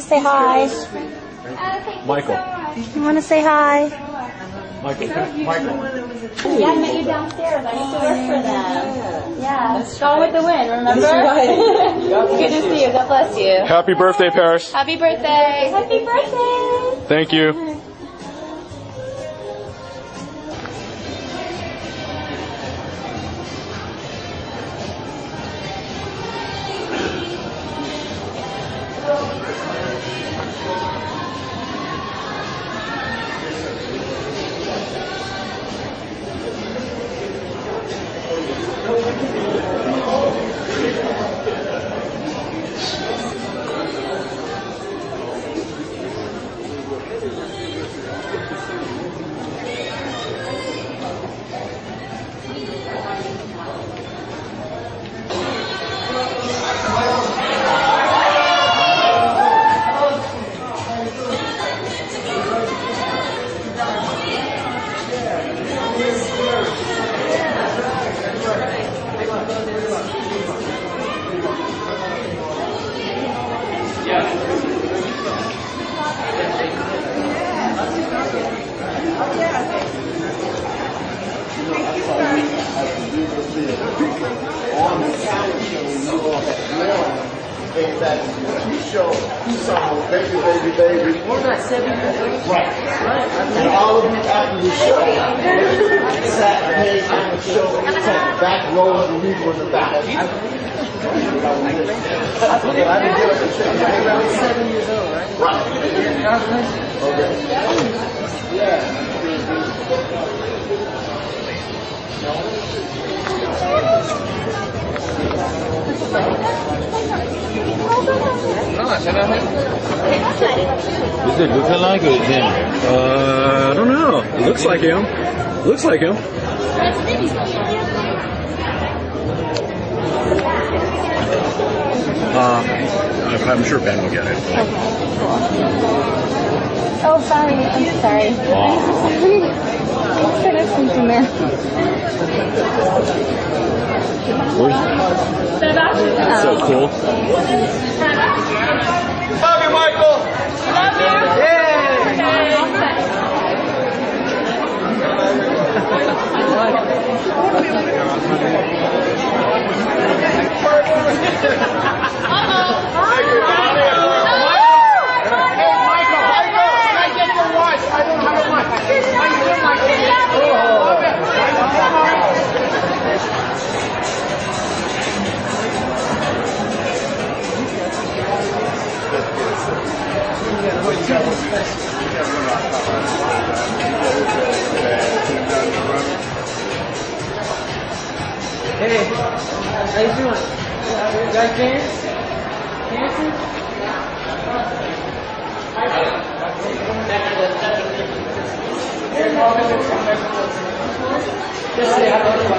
say hi. Michael. You want to say hi? Michael. Michael. Yeah, I met you downstairs. I used to work for them. Yeah. Gone with the wind, remember? Good to see you. God bless you. Happy birthday, Paris. Happy birthday. Happy birthday. Thank you. Is that you show you song baby baby baby was that, seven old? right and all of you after the show sat here on the show took the back row and we were in the back I was seven years old, right? right bless you. Does it look like or is him? Uh, I don't know. It looks like him. Looks like him. Uh, I'm sure Ben will get it. Oh, sorry. I'm sorry. I started something there. Where's so cool? love you Michael Hey, how you doing? You guys dance? Dancing? Just say hello.